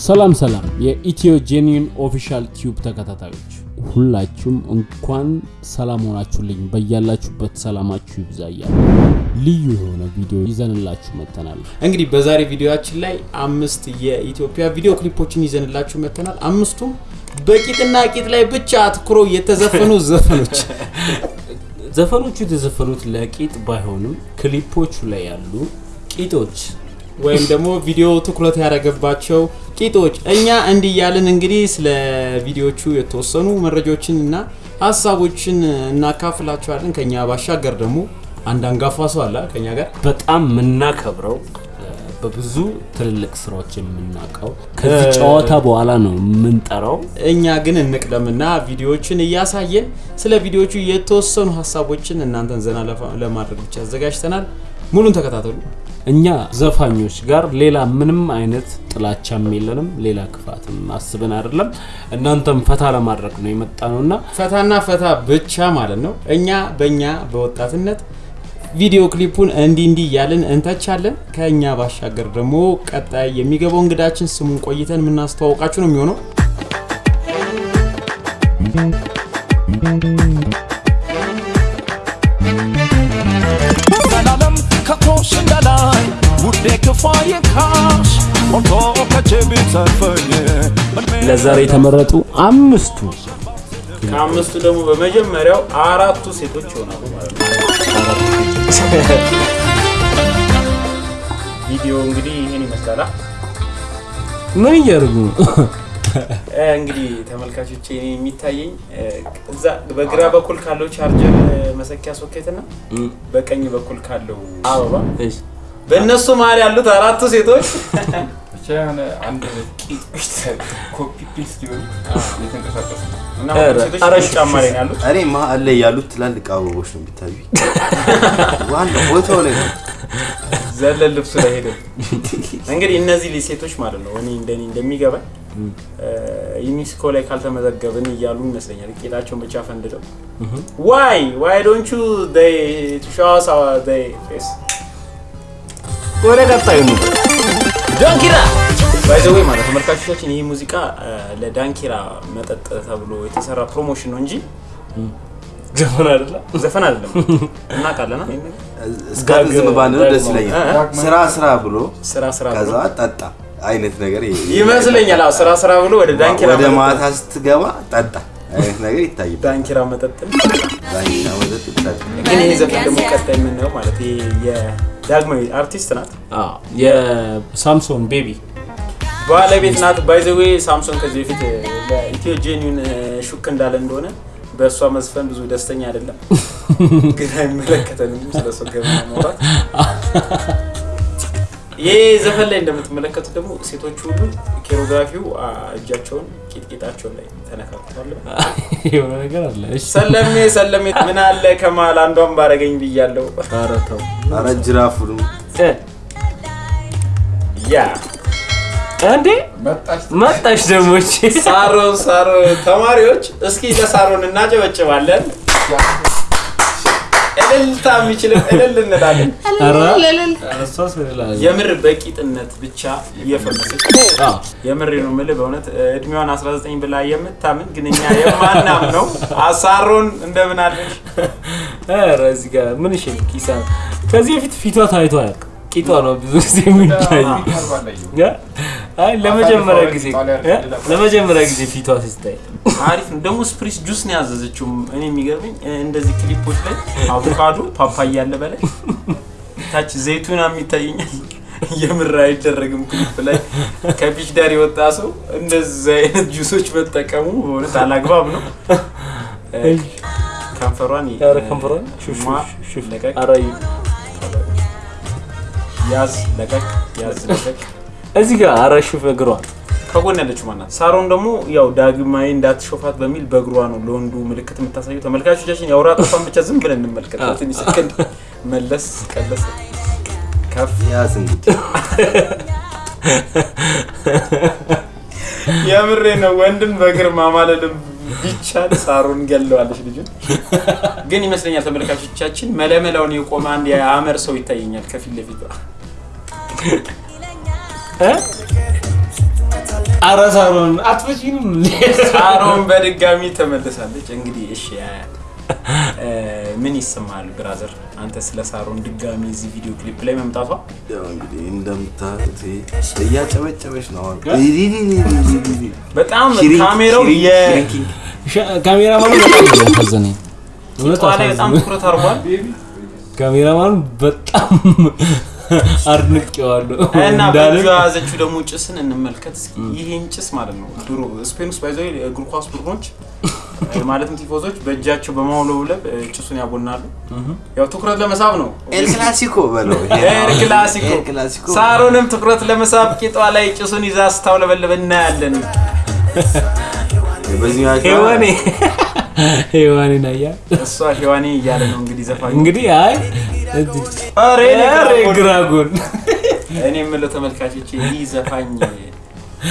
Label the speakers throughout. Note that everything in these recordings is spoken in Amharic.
Speaker 1: ሰላም ሰላም የኢትዮ ጄኒን ኦፊሻል ቲዩብ ተከታታዮች ሁላችሁም እንኳን ሰላም ሆናችሁልኝ። በያላችሁበት ሰላማችሁ ይብዛ እያሉ ልዩ የሆነ ቪዲዮ ይዘንላችሁ መጥተናል።
Speaker 2: እንግዲህ በዛሬ ቪዲዮችን ላይ አምስት የኢትዮጵያ ቪዲዮ ክሊፖችን ይዘንላችሁ መጥተናል። አምስቱም በቂጥና ቂጥ ላይ ብቻ አትኩሮ የተዘፈኑ ዘፈኖች።
Speaker 1: ዘፈኖቹ የተዘፈኑት ለቂጥ ባይሆንም ክሊፖቹ ላይ ያሉ ቂጦች
Speaker 2: ወይም ደግሞ ቪዲዮ ትኩረት ያደረገባቸው ቂጦች እኛ እንዲህ እያልን እንግዲህ ስለ ቪዲዮቹ የተወሰኑ መረጃዎችን እና ሀሳቦችን እናካፍላችኋለን። ከኛ ባሻገር ደግሞ አንድ አንጋፋ ሰው አለ ከኛ ጋር
Speaker 1: በጣም የምናከብረው በብዙ ትልልቅ ስራዎች የምናውቀው ከዚህ ጨዋታ በኋላ ነው የምንጠራው።
Speaker 2: እኛ ግን እንቅደምና ቪዲዮዎችን እያሳየን ስለ ቪዲዮቹ የተወሰኑ ሀሳቦችን እናንተን ዘና ለማድረግ ብቻ አዘጋጅተናል። ሙሉን ተከታተሉ።
Speaker 1: እኛ ዘፋኞች ጋር ሌላ ምንም አይነት ጥላቻም የለንም፣ ሌላ ክፋትም አስበን አይደለም። እናንተም ፈታ ለማድረግ ነው የመጣ ነው እና
Speaker 2: ፈታና ፈታ ብቻ ማለት ነው። እኛ በእኛ በወጣትነት ቪዲዮ ክሊፑን እንዲህ እንዲህ እያልን እንተቻለን። ከእኛ ባሻገር ደግሞ ቀጣይ የሚገባው እንግዳችን ስሙን ቆይተን የምናስተዋውቃችሁ ነው የሚሆነው።
Speaker 3: ከቶሽ እንዳላይ ውዴ ክፋዬ ካሽ ሞቶ ከቼብ ተርፈኝ
Speaker 1: ለዛሬ የተመረጡ አምስቱ
Speaker 2: ከአምስቱ ደግሞ በመጀመሪያው አራቱ ሴቶች ይሆናሉ ማለት ነው። ቪዲዮ እንግዲህ ይህን ይመስላል።
Speaker 1: ምን እያደረጉ ነው?
Speaker 2: እ፣ እንግዲህ ተመልካቾች እኔ የሚታየኝ እዛ በግራ በኩል ካለው ቻርጀር መሰኪያ ሶኬት እና በቀኝ በኩል ካለው አበባ በእነሱ መሀል ያሉት አራቱ ሴቶች
Speaker 4: እኔ መሀል ላይ ያሉት ትላልቅ አበቦች ነው የሚታዩ። ዋና ቦታው ላይ ነው።
Speaker 2: ዘለል ልብሱ ላይ ሄደ። እንግዲህ እነዚህ ሴቶች ማለት ነው እኔ እንደኔ እንደሚገባኝ ዩኒስኮ ላይ ካልተመዘገብን እያሉ ይመስለኛል ጌጣቸውን ብቻ ፈንድተው ዋይ ዋይ ፌስ
Speaker 1: ወደ ቀጣዩ ነው።
Speaker 2: ዳንኪራ by the way ማለት ተመልካቾቻችን ይህ ሙዚቃ ለዳንኪራ መጠጥ ተብሎ የተሰራ promotion ነው እንጂ
Speaker 1: ዘፈን አይደለም።
Speaker 2: ዘፈን አይደለም። እናውቃለና
Speaker 4: እስካሁን ዝም ባንለው ደስ ይለኛል። ስራ ስራ ብሎ
Speaker 2: ስራ ስራ ብሎ
Speaker 4: ከዛ ጠጣ አይነት ነገር
Speaker 2: ይመስለኛል። አዎ ስራ ስራ ብሎ ወደ ዳንኪራ
Speaker 4: ወደ
Speaker 2: መጠጥ-
Speaker 4: ማታ ስትገባ ጠጣ አይነት ነገር ይታይባል።
Speaker 2: ዳንኪራ መጠጥ
Speaker 4: ዳኝና ወተት ጠጣ።
Speaker 2: ግን ይህ ዘፈን ደግሞ ቀጣይ የምናየው ማለት ይሄ የዳግማዊ አርቲስት ናት፣
Speaker 1: አዎ፣ የሳምሶን ቤቢ
Speaker 2: ባለቤት ናት። by the way ሳምሶን ከዚህ በፊት ለኢትዮ ጄኒውን ሹክ እንዳለ እንደሆነ በእሷ መዝፈን ብዙ ደስተኛ አይደለም፣ ግን አይመለከተንም ስለሷ ገበና ማውራት። ይህ ዘፈን ላይ እንደምትመለከቱት ደግሞ ሴቶቹ ሁሉ ኬሮግራፊው እጃቸውን ቂጥቂጣቸውን ላይ ተነካክቷል።
Speaker 1: የሆነ ነገር አለ። እሺ፣
Speaker 2: ሰለሜ ሰለሜ ምን አለ ከመሀል አንዷን ባረገኝ ብያለው።
Speaker 1: ኧረ ተው።
Speaker 4: ኧረ ጅራፉን
Speaker 1: እ፣
Speaker 2: ያ
Speaker 1: እንዴ መጣሽ ደግሞ
Speaker 2: ሳሮን ሳሮን ተማሪዎች እስኪ ለሳሮን እናጨበጭባለን። እልልታ የሚችልም እልል እንላለን። የምር በቂጥነት ብቻ እየፈመሰች
Speaker 1: አዎ፣
Speaker 2: የምር ነው የምልህ በእውነት እድሜዋን 19 ብላ የምታምን ግን እኛ የማናም ነው። አሳሮን እንደምን አለሽ?
Speaker 1: ኧረ እዚህ ጋር ምን እሺ፣ ከዚህ በፊት ፊቷ ታይቶ አያውቅም። ቂጧ ነው ብዙ ጊዜ የሚታይ እ? አይ ለመጀመሪያ ጊዜ እ? ለመጀመሪያ ጊዜ ፊቷ ሲታይ
Speaker 2: አሪፍ ነው ደግሞ ስፕሪስ ጁስ ነው ያዘዘችው። እኔ የሚገርመኝ እንደዚህ ክሊፖች ላይ አቮካዶ ፓፓያ ያለ በላይ ታች ዘይቱና የሚታየኛል። የምር አይደረግም ክሊፕ ላይ ከ beach ዳር የወጣ ሰው እንደዚህ አይነት ጁሶች መጠቀሙ በእውነት አላግባብ ነው። ከንፈሯን
Speaker 1: ከንፈሯን ሹፍ
Speaker 2: ለቀቅ
Speaker 1: ኧረ እዩ።
Speaker 2: ያዝ ለቀቅ ያዝ ለቀቅ
Speaker 1: እዚህ ጋር ኧረ ሹፍ እግሯን
Speaker 2: ከጎን ያለችው ማናት? ሳሮን ደግሞ ያው ዳግማዊ እንዳትሾፋት በሚል በእግሯ ነው ለወንዱ ምልክት የምታሳየው። ተመልካቾቻችን የአውራ ጣቷን ብቻ ዝም ብለን እንመልከት። ትንሽ ሰከንድ መለስ ቀለስ ከፍ
Speaker 4: ያዝ እንግዲህ
Speaker 2: የምሬ ነው። ወንድን በእግር ማማለልም ቢቻል ሳሮን ገለዋለች ልጁን። ግን ይመስለኛል ተመልካቾቻችን መለመላውን የቆመ አንድ የአመር ሰው ይታየኛል ከፊት ለፊት
Speaker 1: እ? ኧረ ሳሮን አትፈጪንም
Speaker 2: ሳሮን በድጋሚ ተመልሳለች። እንግዲህ እሺ እ፣ ምን ይሰማል brother አንተ ስለ ሳሮን ድጋሚ እዚህ ቪዲዮ ክሊፕ ላይ መምጣቷ?
Speaker 4: ያው እንግዲህ እንደምታዩት እያጨበጨበች ነው አሁን።
Speaker 2: በጣም ካሜራው
Speaker 1: ካሜራማኑ በጣም
Speaker 2: ትኩረት አድርጓል
Speaker 1: ካሜራማኑ በጣም አድንቄዋለሁ
Speaker 2: እና በእጇ ያዘችው ደግሞ ጭስን እንመልከት እስኪ። ይሄን ጭስ ማለት ነው ድሮ ስፔን ውስጥ by the way እግር ኳስ ቡድኖች ማለትም ቲፎዞች በእጃቸው በማውለብለብ ጭሱን ያቦናሉ። ያው ትኩረት ለመሳብ ነው።
Speaker 4: ኤል ክላሲኮ በለው
Speaker 2: ኤል ክላሲኮ ሳሮንም ትኩረት ለመሳብ ቂጧ ላይ ጭሱን ይዛ ስታውለበልብ እናያለን።
Speaker 1: ሄዋኔ ሄዋኔ ናያ
Speaker 2: እሷ ሔዋኔ እያለ ነው እንግዲህ ዘፋኝ።
Speaker 1: እንግዲህ አይ
Speaker 2: ኧረ እኔ የምለው ተመልካቾች ይህ ዘፋኝ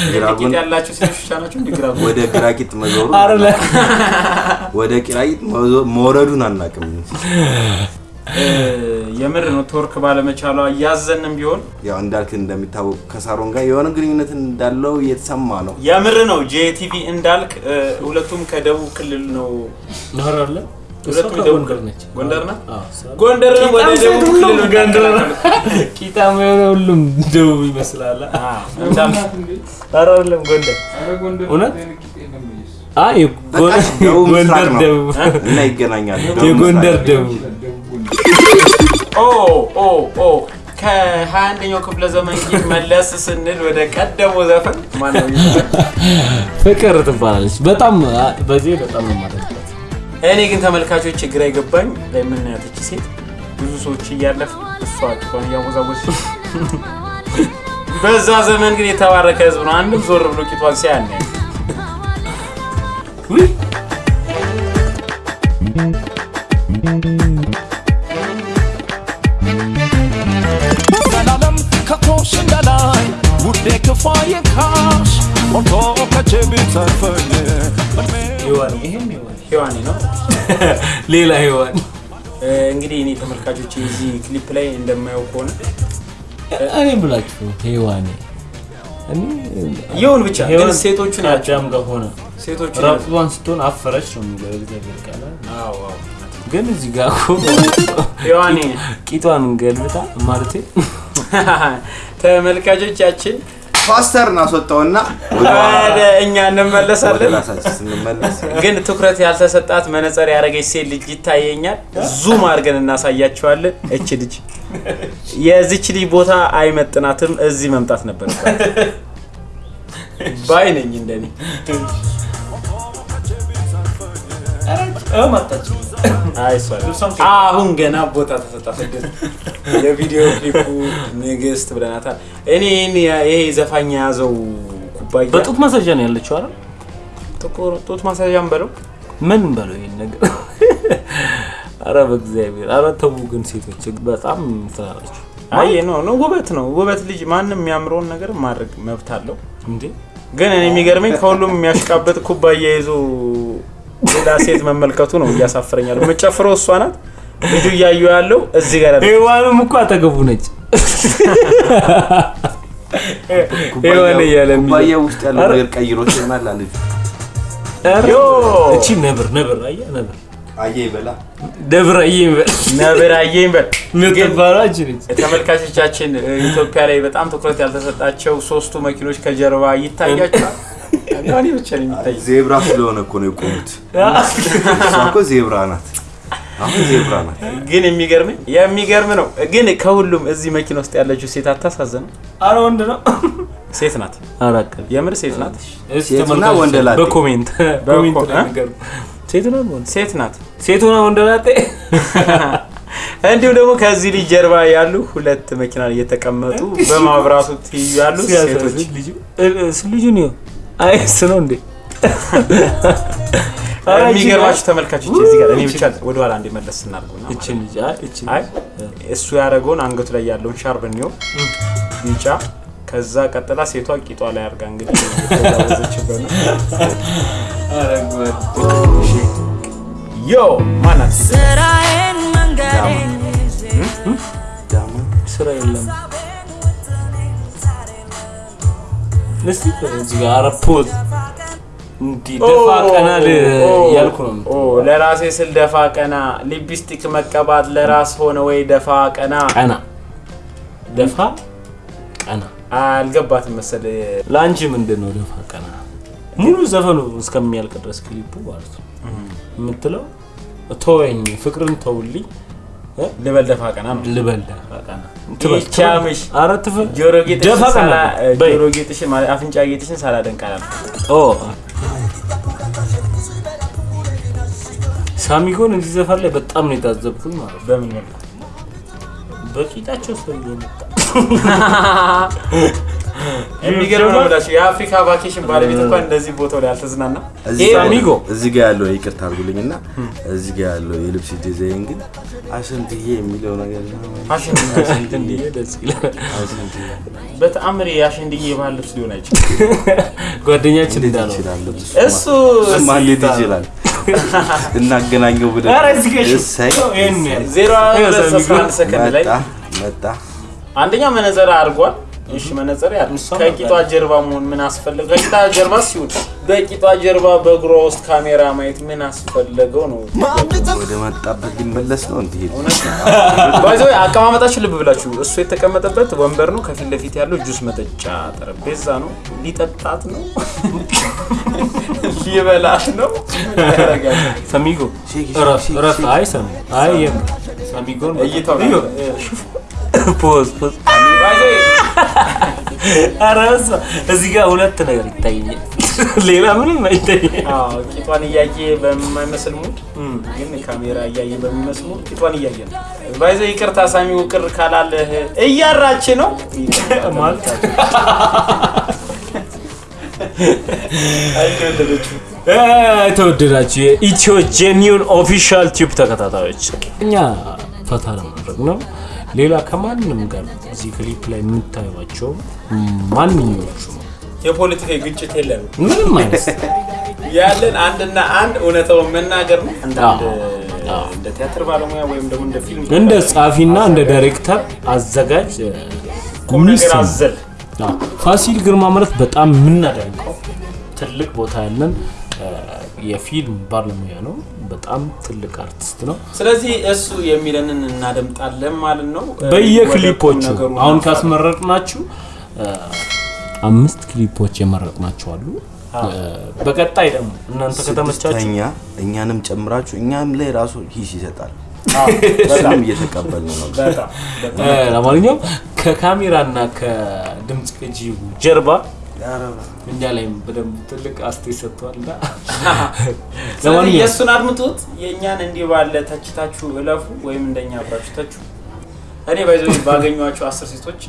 Speaker 4: ግራ
Speaker 2: ቂጥ
Speaker 4: ጎን-
Speaker 2: ያላቸው ሴቶች ናቸው እንዲ ግራ ጎን?
Speaker 4: ወደ ግራቂጥ መዞሩ ወደ ግራቂጥ መዞ- መውረዱን አናውቅም።
Speaker 2: የምር ነው ቶርክ ባለመቻሏ እያዘንም ቢሆን
Speaker 4: ያው እንዳልክ እንደሚታወቅ ከሳሮን ጋር የሆነ ግንኙነት እንዳለው እየተሰማ ነው።
Speaker 2: የምር ነው ጄቲቪ እንዳልክ ሁለቱም ከደቡብ ክልል ነው ሁለቱም
Speaker 1: ጎንደር ነች።
Speaker 2: ጎንደር ናት? ወደ
Speaker 1: ቂጣም
Speaker 2: ደቡብ
Speaker 1: ሴት
Speaker 2: ክልል
Speaker 1: ሁሉም ጎንደር ነው።
Speaker 2: ነው
Speaker 1: ቂጣም የሆነ ሁሉም ደቡብ ይመስላል። ኧረ አይደለም ጎንደር። እውነት? ጎንደር
Speaker 4: ነው።
Speaker 1: ደቡብ
Speaker 4: እና ይገናኛሉ። ደቡብ
Speaker 1: የጎንደር ደቡብ
Speaker 2: ኦ ኦ ኦ። ከ21ኛው ክፍለ ዘመን መለስ ስንል ወደ ቀደመው ዘፈን?
Speaker 1: ፍቅር ትባላለች። በጣም በዚህ በጣም ነው የማደንቃት።
Speaker 2: እኔ ግን ተመልካቾች ግራ የገባኝ እቺ ሴት ብዙ ሰዎች እያለፍ እሷ ቂጧን እያወዛወዘች በዛ ዘመን ግን የተባረከ ህዝብ ነው። አንድም ዞር ብሎ ቂጧን
Speaker 3: ከቶሽ ውዴ ክፋዬ ካሽ
Speaker 1: ሔዋን ይሄም
Speaker 2: ሔዋኔ ነው።
Speaker 1: ሌላ ሔዋን
Speaker 2: እንግዲህ እኔ ተመልካቾች እዚህ ክሊፕ ላይ እንደማየው ከሆነ
Speaker 1: እኔ ብላችሁ ሔዋኔ እኔ
Speaker 2: ይሁን ብቻ ግን
Speaker 1: ከአዳም ጋር ሆነ።
Speaker 2: ሴቶቹን ያቸው
Speaker 1: ራቁቷን ስትሆን አፈረች ነው የሚለው እግዚአብሔር ቃል።
Speaker 2: አዎ አዎ።
Speaker 1: ግን እዚህ ጋር እኮ
Speaker 2: ሔዋኔ
Speaker 1: ቂጧን ገልብጣ ማለቴ።
Speaker 2: ተመልካቾቻችን
Speaker 4: ፓስተር እናስወጣውና ወደ
Speaker 2: እኛ እንመለሳለን። ግን ትኩረት ያልተሰጣት መነጽር ያደረገች ሴት ልጅ ይታየኛል። zoom አድርገን እናሳያቸዋለን። እች ልጅ የዚች ልጅ ቦታ አይመጥናትም። እዚህ መምጣት ነበር ባይ ነኝ እንደኔ። አሁን ገና ቦታ ተሰጣት። የቪዲዮ ክሊፑ ንግስት ብለናታል። እኔ ይሄ ዘፋኝ የያዘው ኩባያ
Speaker 1: በጡት ማሳዣ ነው ያለችው አይደል?
Speaker 2: ጥቁር ጡት ማሳዣም በለው
Speaker 1: ምን በለው ይሄን ነገር አረ በእግዚአብሔር አረ ተው ግን ሴቶች በጣም ትላላችሁ
Speaker 2: አይ ነው ነው ውበት ነው ውበት። ልጅ ማንም የሚያምረውን ነገር ማድረግ መብት አለው።
Speaker 1: እንዴ
Speaker 2: ግን እኔ የሚገርመኝ ከሁሉም የሚያሽቃበት ኩባያ ይዞ ሌላ ሴት መመልከቱ ነው እያሳፍረኛል። የምጨፍረው እሷ ናት። ልጁ እያዩ ያለው እዚህ ጋር
Speaker 1: ሔዋንም እኮ አጠገቡ ነች ሔዋን እያለ
Speaker 4: ውስጥ ያለው ነገር ቀይሮት ይሆናል
Speaker 2: ዮ!
Speaker 1: እቺ ነብር ነብር አየህ ነብር
Speaker 4: አየ ይበላ
Speaker 1: ነብር አየህ ይበል
Speaker 2: ነብር አየኝ በል።
Speaker 1: የምትባለው አንቺ ነች
Speaker 2: ተመልካቾቻችን ኢትዮጵያ ላይ በጣም ትኩረት ያልተሰጣቸው ሶስቱ መኪኖች ከጀርባ ይታያቸዋል። እኔ ብቻ ነው የሚታይ።
Speaker 4: ዜብራ ስለሆነ እኮ ነው የቆሙት። እሷ እኮ ዜብራ ናት። አሁን ዜብራ ናት።
Speaker 2: ግን የሚገርመኝ የሚገርም ነው። ግን ከሁሉም እዚህ መኪና ውስጥ ያለችው ሴት አታሳዝንም?
Speaker 1: አረ ወንድ ነው
Speaker 2: ሴት ናት።
Speaker 1: አራቀል
Speaker 2: የምር ሴት ናት።
Speaker 4: ሴትና ወንደ ላጤ?
Speaker 1: በኮሜንት ሴት ነው ወንድ
Speaker 2: ሴት ናት።
Speaker 1: ሴት ሆና ወንደ ላጤ
Speaker 2: እንዲሁም ደግሞ ከዚህ ልጅ ጀርባ ያሉ ሁለት መኪና እየተቀመጡ በማብራቱ ትይዩ ያሉ ሴቶች
Speaker 1: ሲያሳዝን ልጁ አይስ ነው እንዴ?
Speaker 2: የሚገርማችሁ ተመልካቾች እዚህ ጋር እኔ ብቻ
Speaker 1: ልጅ አይ እችን
Speaker 2: አይ እሱ ያደረገውን አንገቱ ላይ ያለውን ሻርብ እንየው። ቢጫ ከዛ ቀጥላ ሴቷ ቂጧ ላይ አድርጋ እንግዲህ ዮ ማናት?
Speaker 1: ስራ የለም እስቲ እዚህ ጋር ፖዝ እንዲህ ደፋ ቀና እያልኩ ነው
Speaker 2: ለራሴ ስል ደፋ ቀና ሊፕስቲክ መቀባት ለራስ ሆነ ወይ ደፋ ቀና?
Speaker 1: ቀና። ደፋ ቀና።
Speaker 2: አልገባትም መሰለ
Speaker 1: ለአንቺ ምንድን ነው ደፋ ቀና? ሙሉ ዘፈኑ እስከሚያልቅ ድረስ ክሊፑ ማለት ነው። የምትለው ተወኝ ፍቅርን ተውልኝ?
Speaker 2: ልበል ደፋ ቀና ነው።
Speaker 1: ልበል ደፋ ቀና ኧረ
Speaker 2: ጆሮ
Speaker 1: ደፋ
Speaker 2: ጌጥሽን ሳላ ጆሮ ጌጥሽን ማለት አፍንጫ ጌጥሽን ሳላደንቅ አላልኩም።
Speaker 1: ኦ። ሳሚጎን እዚህ ዘፈን ላይ በጣም ነው የታዘብኩት ማለት
Speaker 2: በምን መልኩ?
Speaker 1: በቂጣቸው ሰው እየመጣ
Speaker 2: የሚገርም ነው ብላችሁ የአፍሪካ vacation ባለቤት እንኳን እንደዚህ ቦታው ላይ አልተዝናና
Speaker 4: እዚህ
Speaker 1: ይሄ
Speaker 4: ጋር-
Speaker 1: አሚጎ።
Speaker 4: እዚህ ጋር ያለው ይቅርታ አድርጉልኝ እና እዚህ ጋር ያለው የልብስ ዲዛይን ግን አሸንትዬ የሚለው ነገር
Speaker 2: በተአምር የአሸንድዬ የባህል ልብስ ሊሆን አይችልም
Speaker 1: ጓደኛችን እንዳለው?
Speaker 2: እሱ
Speaker 4: እንዴት ይችላል? እናገናኘው ብለን
Speaker 2: ዜሮ ሰከንድ ላይ
Speaker 4: መጣ
Speaker 2: አንደኛ መነዘር አድርጓል። እሺ መነዘር ያ
Speaker 1: እሷ
Speaker 2: ከቂጧ ጀርባ መሆን ምን አስፈለገው? ከቂጧ ጀርባ ሲሆን በቂጧ ጀርባ በእግሯ ውስጥ ካሜራ ማየት ምን አስፈለገው ነው?
Speaker 4: ወደ መጣበት ሊመለስ ነው እንዲህ
Speaker 2: by the way አቀማመጣችሁ ልብ ብላችሁ እሱ የተቀመጠበት ወንበር ነው። ከፊት ለፊት ያለው ጁስ መጠጫ ጠረጴዛ ነው። ሊጠጣት ነው፣ ሊበላት ነው።?
Speaker 1: ሰሚጎ እረፍ አይ ሰሚ አይ ሰሚጎን
Speaker 2: እይታው
Speaker 1: pause
Speaker 2: pause
Speaker 1: ኧረ እሷ እዚህ ጋር ሁለት ነገር ይታየኛል። ሌላ ምንም አይታየኝም።
Speaker 2: አዎ፣ ቂጧን እያየ በማይመስል mood ግን ካሜራ እያየ በሚመስል mood ቂጧን እያየ ነው። by the way ይቅርታ ሳሚው ቅር ካላለህ እያራች ነው
Speaker 1: ማለት የተወደዳችሁ የኢትዮ ጄኒውን ኦፊሻል ቲዩብ ተከታታዮች እኛ ፈታ ለማድረግ ነው። ሌላ ከማንም ጋር እዚህ ክሊፕ ላይ የምታዩቸው ማንኞቹ
Speaker 2: የፖለቲካ ግጭት የለም።
Speaker 1: ምንም አይነት
Speaker 2: ያለን አንድና አንድ እውነታውን መናገር ነው። እንደ ቲያትር ባለሙያ ወይም ደግሞ እንደ ፊልም
Speaker 1: እንደ ጸሐፊና እንደ ዳይሬክተር አዘጋጅ
Speaker 2: ነገር አዘል
Speaker 1: ፋሲል ግርማ ማለት በጣም የምናደንቀው ትልቅ ቦታ ያለን የፊልም ባለሙያ ነው። በጣም ትልቅ አርቲስት ነው።
Speaker 2: ስለዚህ እሱ የሚለንን እናደምጣለን ማለት ነው።
Speaker 1: በየክሊፖቹ አሁን እ፣ አምስት ክሊፖች የመረጥናቸው አሉ። በቀጣይ ደግሞ እናንተ ከተመቻችሁ
Speaker 4: እኛንም ጨምራችሁ እኛም ላይ ራሱ ሂስ ይሰጣል።
Speaker 2: አዎ፣ በጣም
Speaker 4: እሱንም እየተቀበልን ነው።
Speaker 1: ለማንኛውም ከካሜራና ከድምፅ ቅጂ ጀርባ እኛ ላይም በደንብ ትልቅ አስተያየት ሰጥተዋል እና
Speaker 2: ስለዚህ የእሱን አድምጡት፣ የእኛን እንዲህ ባለ ተችታችሁ እለፉ፣ ወይም እንደኛ አብራችሁ ተቹ። እኔ by the way ባገኟቸው አስር ሴቶች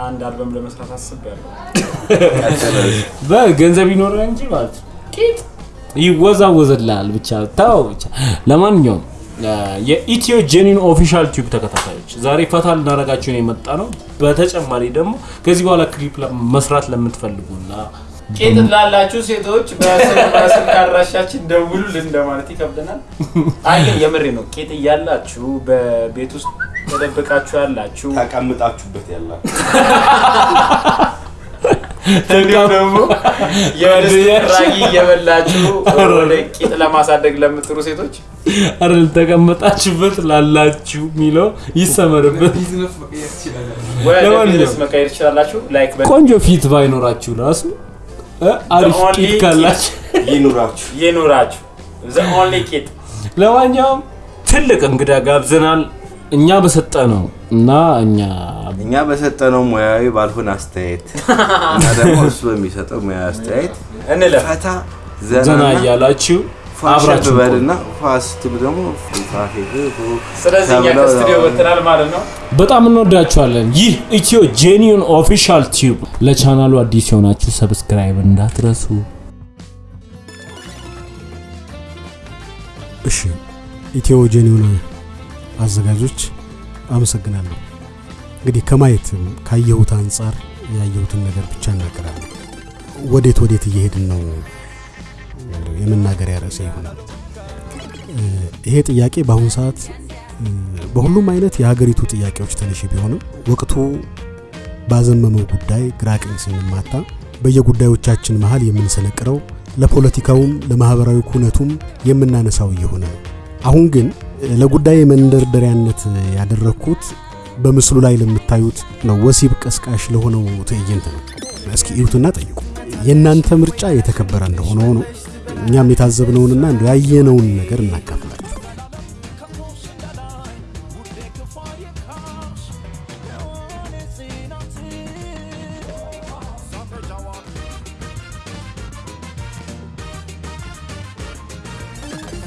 Speaker 2: አንድ አልበም ለመስራት አስቤያለሁ።
Speaker 1: በገንዘብ ይኖራል እንጂ ማለት ነው ይወዛወዝልሃል ብቻ ተው ብቻ ለማንኛውም የኢትዮ ጄኒን ኦፊሻል ቲዩብ ተከታታዮች ዛሬ ፈታ ልናደርጋችሁ ነው የመጣ ነው በተጨማሪ ደግሞ ከዚህ በኋላ ክሊፕ መስራት ለምትፈልጉና
Speaker 2: ቂጥ ላላችሁ ሴቶች በስልክ በስልክ አድራሻችን ደውሉልን እንደማለት ይከብደናል። አይ ግን የምሬ ነው። ቄጥ እያላችሁ በቤት ውስጥ ተደብቃችሁ ያላችሁ
Speaker 4: ተቀምጣችሁበት ያላችሁ
Speaker 2: ደግሞ የድስት ራጊ እየበላችሁ ወደ ቄጥ ለማሳደግ ለምትሩ ሴቶች
Speaker 1: አረ ልተቀመጣችሁበት ላላችሁ የሚለው ይሰመርበት ቆንጆ ፊት ባይኖራችሁ ራሱ እ፣ አሪፍ ቂጥ ካላችሁ
Speaker 4: ይኑራችሁ።
Speaker 1: ለማንኛውም ትልቅ እንግዳ ጋብዘናል። እኛ በሰጠ ነው እና እኛ
Speaker 4: እኛ በሰጠነው ሙያዊ ባልሆነ አስተያየት እና ደግሞ እሱ በሚሰጠው ሙያዊ አስተያየት ፈታ
Speaker 1: ዘና እያላችሁ አብራችሁ
Speaker 4: በልና ፋስትሉ ደግሞ
Speaker 1: በጣም እንወዳችኋለን። ይህ ኢትዮ ጄኒውን ኦፊሻል ቲዩብ። ለቻናሉ አዲስ የሆናችሁ subscribe እንዳትረሱ።
Speaker 5: እሺ ኢትዮ ጄኒውን አዘጋጆች አመሰግናለሁ። እንግዲህ ከማየት ካየሁት አንጻር ያየሁትን ነገር ብቻ እናገራለሁ። ወዴት ወዴት እየሄድን ነው የመናገሪያ ርዕሴ ይሆናል። ይሄ ጥያቄ በአሁኑ ሰዓት በሁሉም አይነት የሀገሪቱ ጥያቄዎች ተነሺ ቢሆንም ወቅቱ ባዘመመው ጉዳይ ግራ ቀኝ ስንማታ በየጉዳዮቻችን መሃል የምንሰነቅረው ለፖለቲካውም ለማህበራዊ ኩነቱም የምናነሳው እየሆነ ነው። አሁን ግን ለጉዳይ መንደርደሪያነት ያደረግኩት በምስሉ ላይ ለምታዩት ነው ወሲብ ቀስቃሽ ለሆነው ትዕይንት ነው። እስኪ እዩትና ጠይቁ። የእናንተ ምርጫ የተከበረ እንደሆነ ሆኖ እኛም የታዘብነውንና እንደ ያየነውን ነገር እናካፍላችሁ።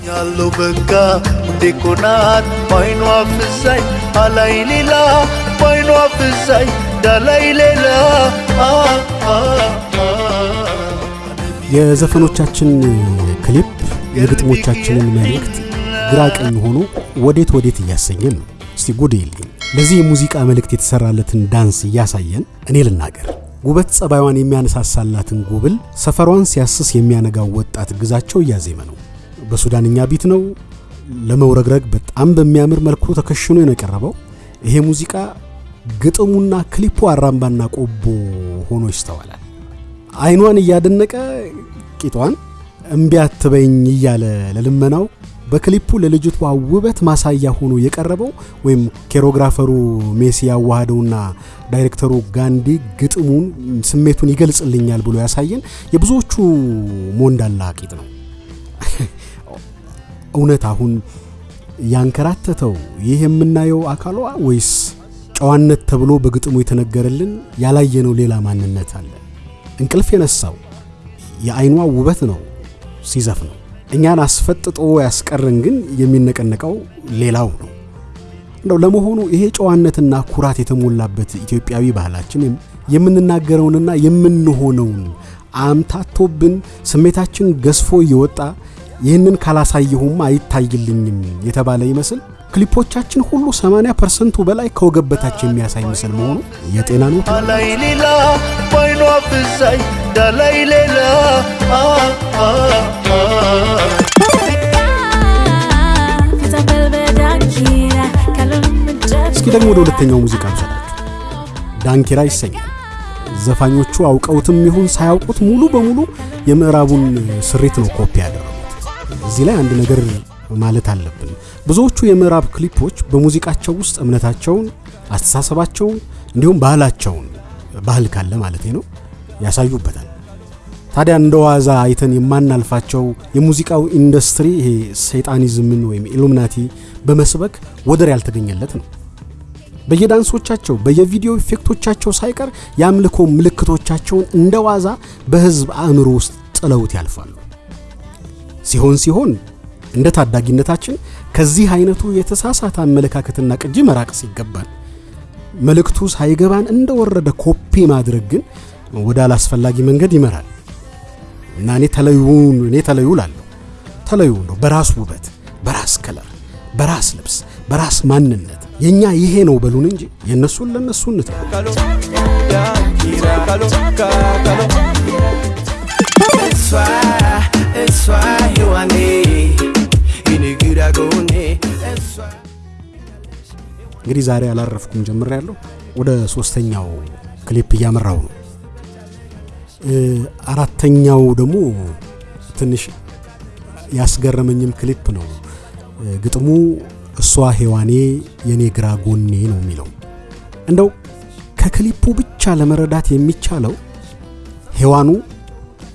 Speaker 6: ያለው በጋ እንዴ ኮናት ባይኗ ፍዛኝ አላይ ሌላ ባይኗ ፍዛኝ ዳላይ ሌላ
Speaker 5: የዘፈኖቻችን ክሊፕ የግጥሞቻችንን መልእክት ግራ ቀኝ ሆኖ ወዴት ወዴት እያሰኘን ነው። እስቲ ጉድ የለኝ ለዚህ የሙዚቃ መልእክት የተሰራለትን ዳንስ እያሳየን እኔ ልናገር። ውበት ጸባይዋን የሚያነሳሳላትን ጉብል ሰፈሯን ሲያስስ የሚያነጋው ወጣት ግዛቸው እያዜመ ነው። በሱዳንኛ ቢት ነው። ለመውረግረግ በጣም በሚያምር መልኩ ተከሽኖ ነው የቀረበው። ይሄ ሙዚቃ ግጥሙና ክሊፑ አራምባና ቆቦ ሆኖ ይስተዋላል። አይኗን እያደነቀ ቂጧን እምቢ አትበኝ እያለ ለልመናው በክሊፑ ለልጅቷ ውበት ማሳያ ሆኖ የቀረበው ወይም ኬሮግራፈሩ ሜሲ ያዋሃደውና ዳይሬክተሩ ጋንዲ ግጥሙን ስሜቱን ይገልጽልኛል ብሎ ያሳየን የብዙዎቹ ሞንዳላ ቂጥ ነው። እውነት አሁን ያንከራተተው ይህ የምናየው አካሏ ወይስ ጨዋነት ተብሎ በግጥሙ የተነገረልን ያላየነው ሌላ ማንነት አለ? እንቅልፍ የነሳው የአይኗ ውበት ነው ሲዘፍ ነው። እኛን አስፈጥጦ ያስቀርን ግን የሚነቀነቀው ሌላው ነው። እንደው ለመሆኑ ይሄ ጨዋነትና ኩራት የተሞላበት ኢትዮጵያዊ ባህላችን የምንናገረውንና የምንሆነውን አምታቶብን ስሜታችን ገዝፎ እየወጣ ይህንን ካላሳየሁም አይታይልኝም የተባለ ይመስል ክሊፖቻችን ሁሉ 80 percent ኡ በላይ ከወገብ በታች የሚያሳይ ምስል መሆኑ የጤና ነው።
Speaker 6: አላይ ሌላ ባይኗ ፍዛኝ ዳላይ ሌላ
Speaker 5: እስኪ ደግሞ ወደ ሁለተኛው ሙዚቃ ብሰዳችሁ ዳንኪራ ይሰኛል። ዘፋኞቹ አውቀውትም ይሁን ሳያውቁት ሙሉ በሙሉ የምዕራቡን ስሪት ነው ኮፒ ያደረጉት። እዚህ ላይ አንድ ነገር ማለት አለብን። ብዙዎቹ የምዕራብ ክሊፖች በሙዚቃቸው ውስጥ እምነታቸውን፣ አስተሳሰባቸውን እንዲሁም ባህላቸውን ባህል ካለ ማለት ነው ያሳዩበታል። ታዲያ እንደ ዋዛ አይተን የማናልፋቸው የሙዚቃው ኢንዱስትሪ ይሄ ሰይጣኒዝምን ወይም ኢሉሚናቲ በመስበክ ወደር ያልተገኘለት ነው። በየዳንሶቻቸው በየ video effect ኦቻቸው ሳይቀር የአምልኮ ምልክቶቻቸውን እንደ ዋዛ በህዝብ አእምሮ ውስጥ ጥለውት ያልፋሉ። ሲሆን ሲሆን እንደ ታዳጊነታችን ከዚህ አይነቱ የተሳሳተ አመለካከትና ቅጂ መራቅ ሲገባን መልእክቱ ሳይገባን እንደወረደ ኮፒ ማድረግ ግን ወደ አላስፈላጊ መንገድ ይመራል እና እኔ ተለዩን እኔ ተለዩ ላለሁ ተለዩ በራስ ውበት፣ በራስ ከለር፣ በራስ ልብስ፣ በራስ ማንነት የኛ ይሄ ነው በሉን እንጂ የእነሱን ለእነሱ እንተው። እንግዲህ ዛሬ አላረፍኩም ጀምሬያለሁ። ወደ ሶስተኛው ክሊፕ እያመራው ነው። አራተኛው ደግሞ ትንሽ ያስገረመኝም ክሊፕ ነው። ግጥሙ እሷ ሔዋኔ የኔ ግራ ጎኔ ነው የሚለው እንደው ከክሊፑ ብቻ ለመረዳት የሚቻለው ሔዋኑ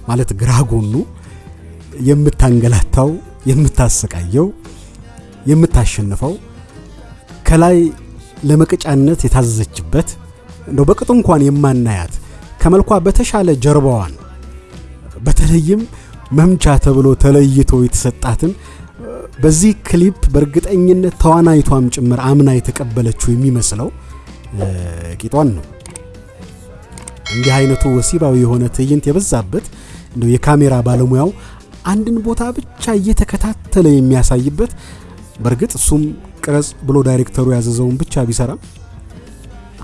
Speaker 5: ማለት ግራ ጎኑ የምታንገላታው፣ የምታሰቃየው፣ የምታሸንፈው ከላይ ለመቅጫነት የታዘዘችበት እንደው በቅጡ እንኳን የማናያት ከመልኳ በተሻለ ጀርባዋን በተለይም መምቻ ተብሎ ተለይቶ የተሰጣትን በዚህ ክሊፕ በእርግጠኝነት ተዋናይቷም ጭምር አምና የተቀበለችው የሚመስለው ቂጧን ነው። እንዲህ አይነቱ ወሲባዊ የሆነ ትዕይንት የበዛበት እንደው የካሜራ ባለሙያው አንድን ቦታ ብቻ እየተከታተለ የሚያሳይበት በእርግጥ እሱም ቅረጽ ብሎ ዳይሬክተሩ ያዘዘውን ብቻ ቢሰራም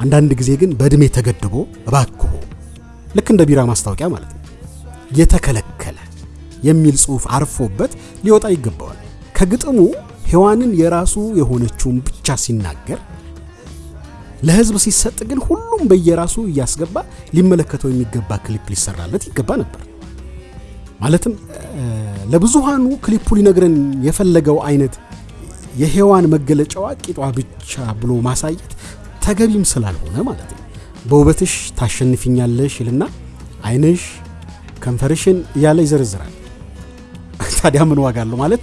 Speaker 5: አንዳንድ ጊዜ ግን በእድሜ ተገድቦ እባክሁ ልክ እንደ ቢራ ማስታወቂያ ማለት ነው የተከለከለ የሚል ጽሑፍ አርፎበት ሊወጣ ይገባዋል። ከግጥሙ ሔዋንን የራሱ የሆነችውን ብቻ ሲናገር ለህዝብ ሲሰጥ ግን ሁሉም በየራሱ እያስገባ ሊመለከተው የሚገባ ክሊፕ ሊሰራለት ይገባ ነበር። ማለትም ለብዙሃኑ ክሊፑ ሊነግረን የፈለገው አይነት የሔዋን መገለጫዋ ቂጧ ብቻ ብሎ ማሳየት ተገቢም ስላልሆነ ማለት ነው። በውበትሽ ታሸንፊኛለሽ ይልና አይንሽ፣ ከንፈርሽን እያለ ይዘረዝራል። ታዲያ ምን ዋጋ አለው ማለት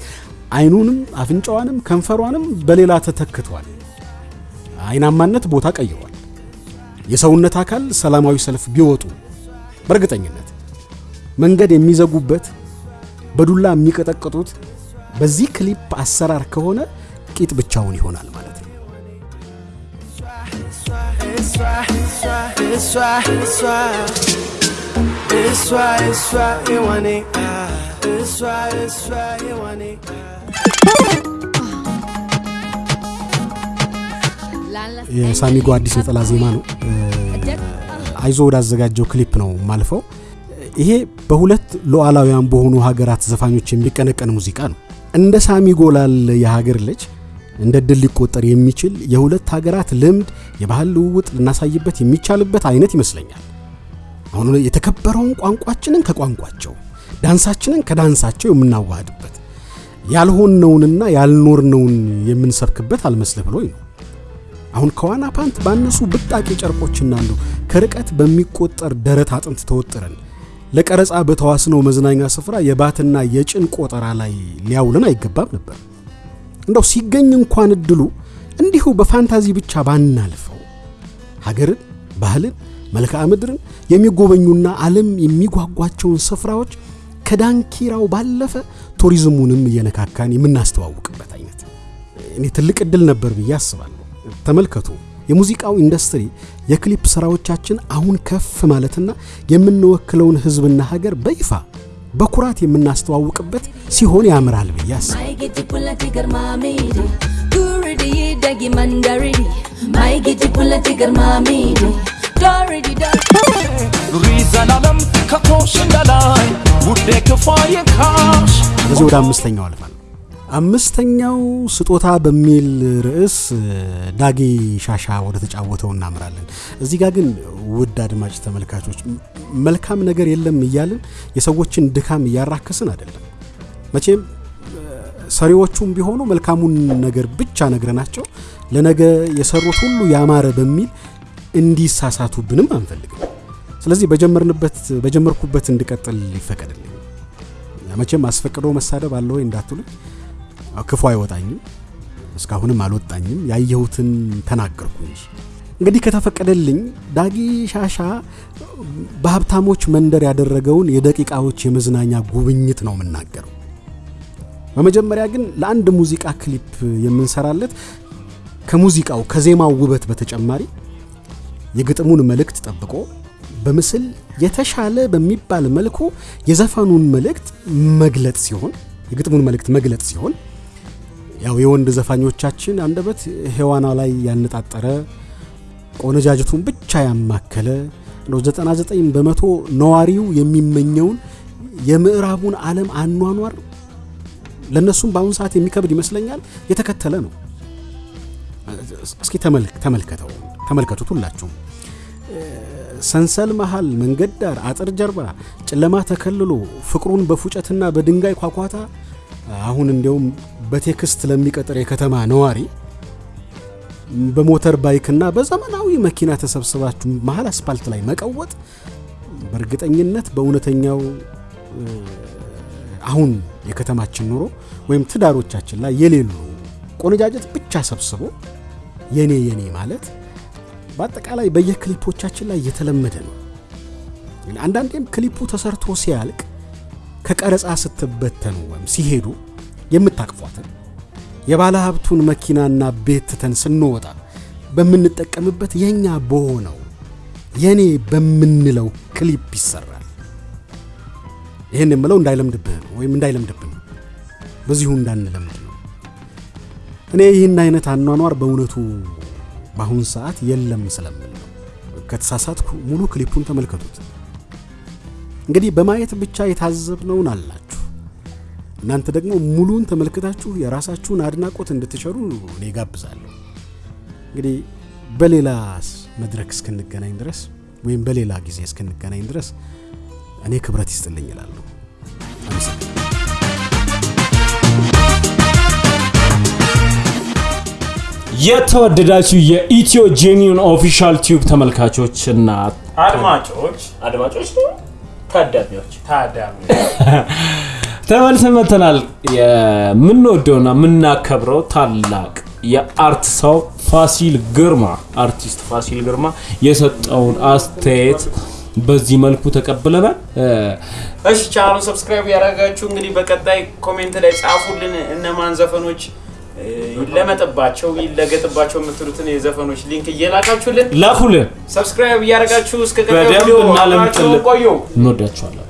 Speaker 5: አይኑንም አፍንጫዋንም ከንፈሯንም በሌላ ተተክቷል። አይናማነት ቦታ ቀይሯል። የሰውነት አካል ሰላማዊ ሰልፍ ቢወጡ በእርግጠኝነት መንገድ የሚዘጉበት በዱላ የሚቀጠቅጡት በዚህ ክሊፕ አሰራር ከሆነ ቂጥ ብቻውን ይሆናል ማለት ነው።. የሳሚጎ አዲስ ነጠላ ዜማ ነው። አይዞ ወዳዘጋጀው ክሊፕ ነው ማልፈው። ይሄ በሁለት ሉዓላውያን በሆኑ ሀገራት ዘፋኞች የሚቀነቀን ሙዚቃ ነው። እንደ ሳሚጎ ላለ የሀገር ልጅ እንደ ድል ሊቆጠር የሚችል የሁለት ሀገራት ልምድ፣ የባህል ልውውጥ ልናሳይበት የሚቻልበት አይነት ይመስለኛል። አሁን የተከበረውን ቋንቋችንን ከቋንቋቸው ዳንሳችንን ከዳንሳቸው የምናዋህድበት ያልሆንነውንና ያልኖርነውን የምንሰብክበት አልመስልህ ብሎኝ ነው። አሁን ከዋና ፓንት ባነሱ ብጣቂ ጨርቆችና ከርቀት በሚቆጠር ደረት አጥንት ተወጥረን ለቀረጻ በተዋስነው መዝናኛ ስፍራ የባትና የጭን ቆጠራ ላይ ሊያውልን አይገባም ነበር። እንደው ሲገኝ እንኳን እድሉ እንዲሁ በፋንታዚ ብቻ ባናልፈው ሀገርን፣ ባህልን፣ መልክዓ ምድርን የሚጎበኙና ዓለም የሚጓጓቸውን ስፍራዎች ከዳንኪራው ባለፈ ቱሪዝሙንም እየነካካን የምናስተዋውቅበት አይነት እኔ ትልቅ እድል ነበር ብዬ አስባለሁ። ተመልከቱ፣ የሙዚቃው ኢንዱስትሪ የክሊፕ ስራዎቻችን አሁን ከፍ ማለትና የምንወክለውን ህዝብና ሀገር በይፋ በኩራት የምናስተዋውቅበት ሲሆን ያምራል በዚህ ወደ አምስተኛው አልፋል። አምስተኛው ስጦታ በሚል ርዕስ ዳጊ ሻሻ ወደ ተጫወተው እናምራለን። እዚህ ጋር ግን ውድ አድማጭ ተመልካቾች መልካም ነገር የለም እያልን የሰዎችን ድካም እያራከስን አይደለም። መቼም ሰሪዎቹም ቢሆኑ መልካሙን ነገር ብቻ ነግረናቸው ለነገ የሰሩት ሁሉ ያማረ በሚል እንዲሳሳቱብንም አንፈልግም። ስለዚህ በጀመርንበት በጀመርኩበት እንድቀጥል ይፈቀድልኝ። መቼም አስፈቅዶ መሳደብ አለ ወይ እንዳትሉኝ፣ ክፉ አይወጣኝም፣ እስካሁንም አልወጣኝም። ያየሁትን ተናገርኩ እንጂ። እንግዲህ ከተፈቀደልኝ ዳጊ ሻሻ በሀብታሞች መንደር ያደረገውን የደቂቃዎች የመዝናኛ ጉብኝት ነው የምናገረው። በመጀመሪያ ግን ለአንድ ሙዚቃ ክሊፕ የምንሰራለት ከሙዚቃው ከዜማው ውበት በተጨማሪ የግጥሙን መልእክት ጠብቆ በምስል የተሻለ በሚባል መልኩ የዘፈኑን መልእክት መግለጥ ሲሆን የግጥሙን መልእክት መግለጥ ሲሆን ያው የወንድ ዘፋኞቻችን አንደበት ሔዋና ላይ ያነጣጠረ ቆነጃጅቱን ብቻ ያማከለ ነው 99 በመቶ ነዋሪው የሚመኘውን የምዕራቡን ዓለም አኗኗር ለእነሱም በአሁኑ ሰዓት የሚከብድ ይመስለኛል የተከተለ ነው። እስኪ ተመልከተው ተመልከቱት ሁላችሁም። ሰንሰል መሃል፣ መንገድ ዳር፣ አጥር ጀርባ ጨለማ ተከልሎ ፍቅሩን በፉጨትና በድንጋይ ኳኳታ አሁን እንዲያውም በ text ለሚቀጥር የከተማ ነዋሪ በ motor bike ና በዘመናዊ መኪና ተሰብስባችሁ መሀል አስፓልት ላይ መቀወጥ በእርግጠኝነት በእውነተኛው አሁን የከተማችን ኑሮ ወይም ትዳሮቻችን ላይ የሌሉ ቆነጃጀት ብቻ ሰብስቦ የኔ የኔ ማለት በአጠቃላይ በየክሊፖቻችን ላይ እየተለመደ ነው። አንዳንዴም ክሊፑ ተሰርቶ ሲያልቅ ከቀረጻ ስትበተኑ ወይም ሲሄዱ የምታቅፏትን የባለ ሀብቱን መኪናና ቤት ትተን ስንወጣ በምንጠቀምበት የእኛ በሆነው የኔ በምንለው ክሊፕ ይሰራል። ይህን የምለው እንዳይለምድብህ ነው ወይም እንዳይለምድብን ነው፣ በዚሁ እንዳንለምድ ነው። እኔ ይህን አይነት አኗኗር በእውነቱ በአሁን ሰዓት የለም ስለምል ነው። ከተሳሳትኩ ሙሉ ክሊፑን ተመልከቱት። እንግዲህ በማየት ብቻ የታዘብነውን አላችሁ። እናንተ ደግሞ ሙሉን ተመልክታችሁ የራሳችሁን አድናቆት እንድትቸሩ እኔ ጋብዛለሁ። እንግዲህ በሌላ መድረክ እስክንገናኝ ድረስ ወይም በሌላ ጊዜ እስክንገናኝ ድረስ እኔ ክብረት ይስጥልኝ እላለሁ። አመሰግናለሁ።
Speaker 1: የተወደዳችሁ የኢትዮ Genuine Official Tube ተመልካቾች እና
Speaker 2: አድማጮች
Speaker 1: አድማጮች ታዳሚዎች
Speaker 2: ታዳሚ
Speaker 1: ተመልሰን መጥተናል። የምንወደውና የምናከብረው ታላቅ የ art ሰው ፋሲል ግርማ አርቲስት ፋሲል ግርማ የሰጠውን አስተያየት በዚህ መልኩ ተቀብለናል።
Speaker 2: እሺ ቻናሉን subscribe ያደረጋችሁ እንግዲህ በቀጣይ comment ላይ ጻፉልን እነማን ዘፈኖች ይለመጥባቸው ይለገጥባቸው የምትሉትን የዘፈኖች link እየላካችሁልን
Speaker 1: ላኩልን።
Speaker 2: subscribe እያደረጋችሁ እስከ ቀጣዩ ቆዩ።
Speaker 1: እንወዳችኋለን።